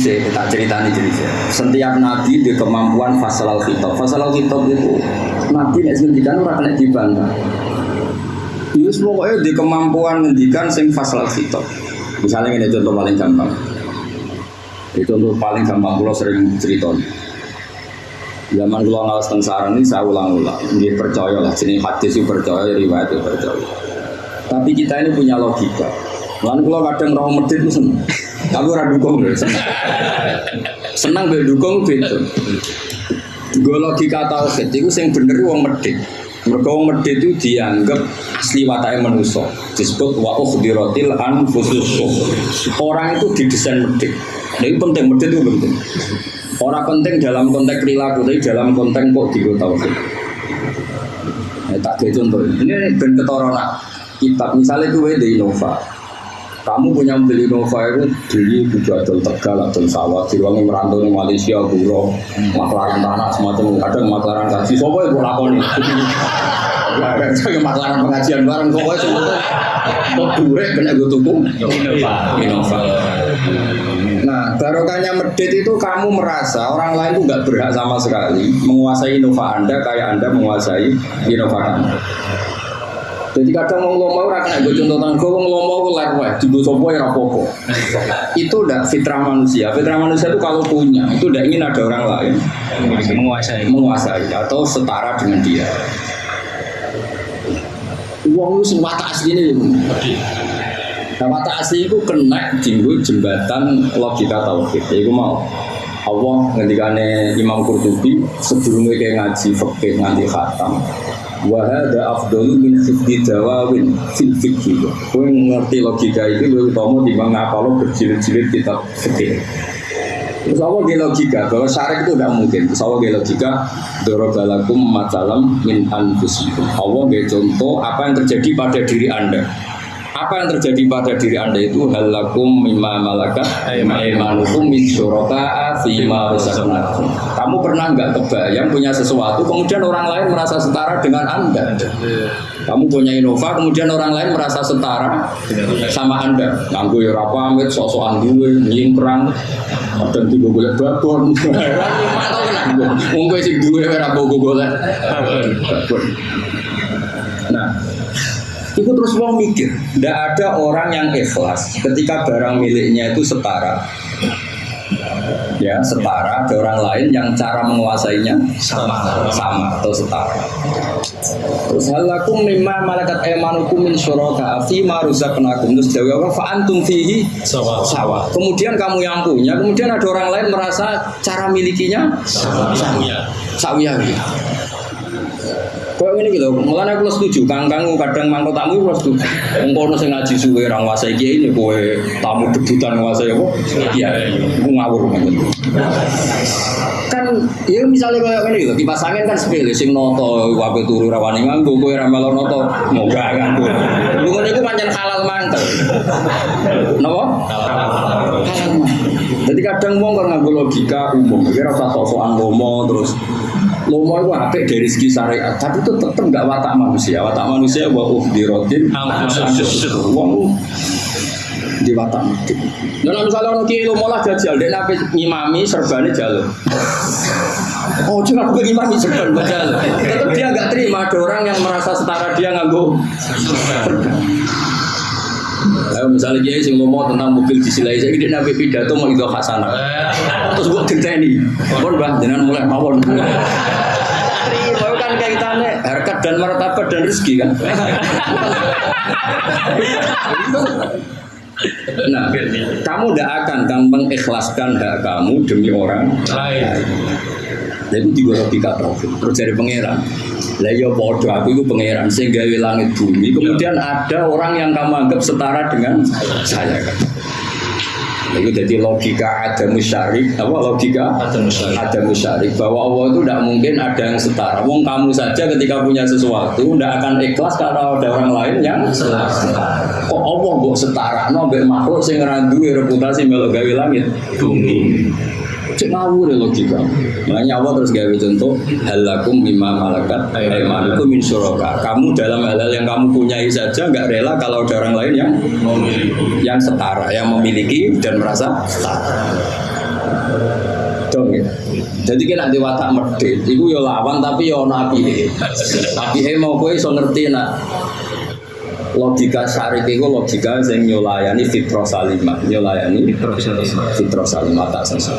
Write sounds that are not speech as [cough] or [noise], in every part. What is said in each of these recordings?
dhisik tak ceritani dhisik. Setiap nabi di kemampuan fasal al khitab. Fasal al khitab itu nabi nek ngendikan ora kena dibantah. Yus pokoknya di kemampuan ngendikan sing fasal al khitab. Misalnya ini contoh paling gampang. Itu contoh paling gampang kalau sering cerita. Zaman kalau ngawas teng sarang ini saya ulang-ulang. Dia percaya lah, sini hadis itu percaya, riwayat itu percaya. Tapi kita ini punya logika. Lalu kalau kadang roh medit itu seneng. Tapi orang dukung. Senang be dukung itu. Gue logika tauhid itu yang bener wong medit. Mereka wong medit itu dianggap asli watai manusia. Disebut wa ukhdirotil anfusus. Orang itu didesain medit. Nah, ini penting, medit itu penting. Orang penting dalam konteks perilaku, tapi dalam konteks kok di tauhid. Ya, tak kayak contoh. Ini ben ketorona kitab. Misalnya itu di Innova. Kamu punya mobil Innova itu beli juga adol tegal, adol sawah, diwangi merantau di Malaysia, Buro, maklaran tanah semacam kadang maklaran gaji. Sopo itu lakoni. Ya, saya maklaran pengajian bareng sopo itu. Kok duit kena gue tuku. Innova. Nah, barokahnya medit itu kamu merasa orang lain itu nggak berhak sama sekali menguasai Innova Anda kayak Anda menguasai Innova Anda. Jadi kadang mau ngomong orang kena gue contoh tangan gue ngomong gue ler wae, di sopo ya rapopo. Itu udah fitrah manusia. Fitrah manusia itu kalau punya itu udah ingin ada orang lain menguasai menguasai atau setara dengan dia. Uang lu semua tak asli ini. Nah, mata asli itu kena jinggu jembatan logika tauhid. Itu mau Allah ngendikane Imam Qurtubi sebelumnya kayak ngaji fikih nganti khatam. Wa hadza afdalu min hifdzi dawawin fil fikih. Kowe ngerti logika itu luwih utama timbang ngapalo berjilid-jilid kitab fikih. Terus Allah di logika bahwa syarik itu tidak mungkin. Terus Allah di logika dorobalakum matalam min anfusikum. Allah nggak contoh apa yang terjadi pada diri anda. Apa yang terjadi pada diri anda itu halakum mimma malakat aimanukum min syuraka'a fima razaqnakum. Kamu pernah nggak kebayang punya sesuatu kemudian orang lain merasa setara dengan anda? Kamu punya Innova, kemudian orang lain merasa setara sama Anda. Nganggo ya ora pamit, sok-sokan duwe, nyingkrang, kadang tiga golek babon. [laughs] Kowe sing duwe ora mbok golek [laughs] itu terus mau mikir, tidak ada orang yang ikhlas ketika barang miliknya itu setara. Ya setara ada orang lain yang cara menguasainya sama sama atau setara. Terus halakum mimma malakat emanukum min syuraka fi ma razaqnakum. Terus jawab apa? Fa antum fihi Sawa. sawa. Kemudian kamu yang punya kemudian ada orang lain merasa cara milikinya sama sawiyah gitu Kok ini gitu, mulanya aku setuju, kang kang kadang mangkok tamu aku setuju. Engkau nasi ngaji suwe orang nguasai kiai ini, kowe tamu debutan nguasai apa? Iya, aku ngawur Kan, ya misalnya kayak ini gitu, kipas angin kan sepele, sing noto, wabe turu rawani nganggo, kowe ramelo noto, moga nganggo. Lu itu pancen halal mantel. Nopo? Halal. Jadi kadang wong kan nganggo logika umum, kira rasa sok-sokan lomo terus Lomo itu apik dari segi syariat, tapi itu tetap nggak watak manusia. Watak manusia wa uhdirotin wong di watak mati. Nah, misalnya orang kiai lomo lah jajal, dia nabi ngimami serbane jalur. Oh, cuma aku ngimami serban jalur. Tetap dia nggak terima ada orang yang merasa setara dia nganggo serban. Ayo misalnya kiai sing ngomong tentang mobil disilai saya dia nabi pidato mau itu hasanah. Terus gua genteni. Pun bah jangan mulai mawon. Terima kan kaitannya harkat dan martabat dan rezeki kan. Nah, kamu tidak akan kan mengikhlaskan hak kamu demi orang Lain. Jadi juga logika tauhid. Terus dari pangeran. Lah ya aku itu pangeran sing gawe langit bumi. Kemudian ada orang yang kamu anggap setara dengan saya kan. Itu jadi logika ada musyarik, apa logika Ada musyarik. ada musyarik bahwa Allah itu tidak mungkin ada yang setara. Wong kamu saja ketika punya sesuatu tidak akan ikhlas kalau ada orang lain yang setara. Kok Allah kok setara? No, mbek makhluk sing ora duwe reputasi melok gawe langit bumi. Cek ngawur ya logika. Makanya Allah terus gawe contoh halakum mimma malakat aimanukum min syuraka. Kamu dalam hal-hal yang kamu punyai saja nggak rela kalau ada orang lain yang yang setara, yang memiliki dan merasa setara. Dong ya. Jadi kena di watak medit, itu yo lawan tapi yo nabi. Tapi mau kowe iso ngerti nak logika syarif itu logika yang nyolayani fitrah salimah nyolayani Fitrah salimah. fitrah salimah tak sesat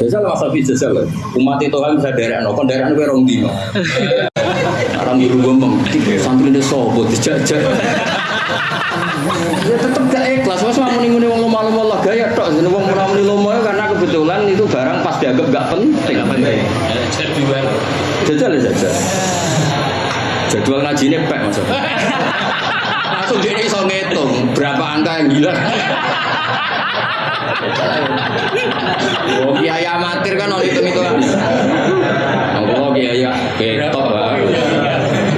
Jajal masa bisa jajal umat itu kan bisa derek no, kon derek gue rong dino. Orang di rumah mem, santri ini sobo dijajah. Ya tetep gak ikhlas, mas mau muni wong lomah lomah lah gaya tok, jadi wong murah muni lomah karena kebetulan itu barang pas dianggap gak penting. Gak penting. Jajal ya jajal. Jadwal ngaji ini pek maksudnya. Langsung dia iso ngitung berapa angka yang hilang. Oh, kiai amatir kan oleh hitung hitungan. Oh, kiai ya, ketok lah.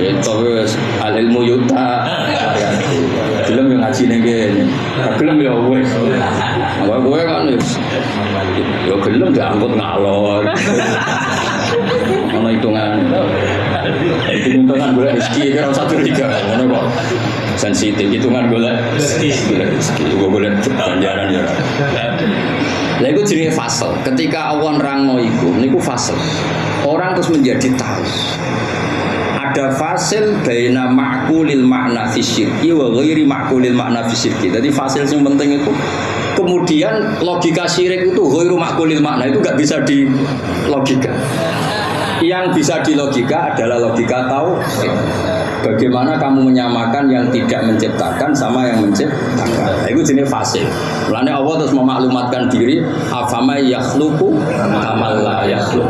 Ketok wes al ilmu yuta. Belum yang ngaji. Belum ya. Apa gue kan. Ya belum diangkut ngalor. Ono hitungan. Hitungan gue rezeki kira satu tiga. Ono kok sensitif hitungan gue rezeki. Rezeki gue boleh ganjaran ya. Lah itu jenis fase. Ketika awan rangno iku, niku fase. Orang terus menjadi tahu. Ada fasil baina ma'kulil makna fisyirki wa ghairi ma'kulil makna fisyirki. Jadi fasil yang penting itu kemudian logika syirik itu ghairu ma'kulil makna itu nggak bisa di logika. Yang bisa di logika adalah logika tahu. Bagaimana kamu menyamakan yang tidak menciptakan sama yang menciptakan. Nah, itu jenis fasil. Lainnya Allah terus memaklumatkan diri, afama yakhluku amal la yakhluk.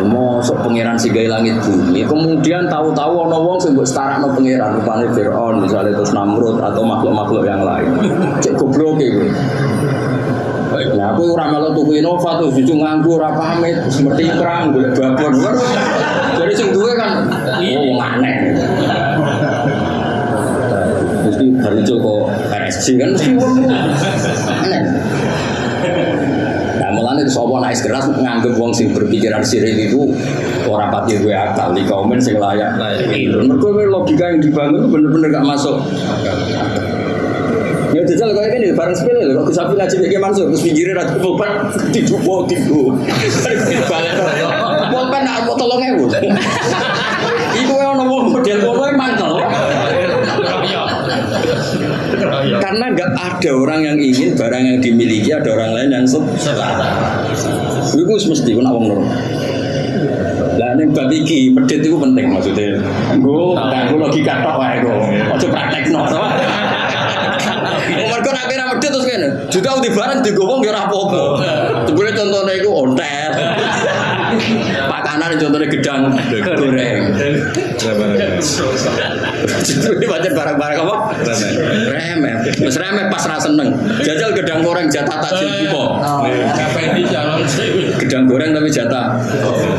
Mosok pangeran sigai langit bumi. Kemudian tahu-tahu ono wong sing mbok setarakno pangeran rupane Firaun misalnya terus Namrud atau makhluk-makhluk yang lain. Cek goblok kowe. Nah, aku ora melu tuku Innova tuh cucu nganggo ora pamit, seperti perang golek babon. Jadi sing duwe kan oh wong aneh. Mesti baru kok RSC kan mesti wong aneh. Nah, mulane itu sapa naik keras nganggep wong sing berpikiran sirik itu ora pati gue akal di komen sing layak. Itu mergo logika yang dibangun bener-bener gak masuk. Ya jajal kayak gini bareng sepele lho kok bisa ngaji kayak masuk terus pulpen tidur mau tidur. Balik. Pulpen nak tolong ewu. Iku ono wong model kono mantel. Karena nggak ada orang yang ingin barang yang dimiliki ada orang lain yang sukses. Itu mesti ku nak wong normal. Lah ning bab iki pedhit iku penting maksudnya. Nggo nganggo logika tok wae kok. Aja praktekno to. Mergo nek kira medhit terus kene. Juga udah barang digowong ya ora apa-apa. Jebule contone iku ontet. Pakanan contohnya gedang goreng. Ini pacar barang-barang apa? Remeh. Mas remeh pas rasa seneng. Jajal gedang goreng jatah takjil buko. Kapan di calon sih? Gedang goreng tapi jatah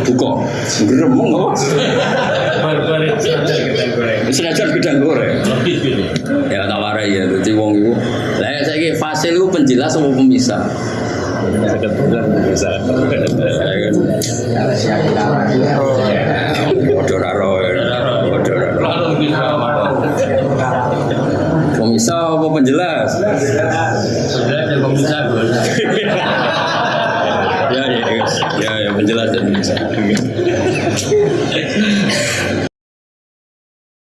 buko. Geremeng apa? Itu. Senajan gedang goreng. Gitu. Ya tak warai ya. Jadi wong itu. Kayak saya kayak fasil itu penjelas atau pemisah. Pemisah apa penjelas? Ya, ya. Ya ya ya penjelas dan pemisah.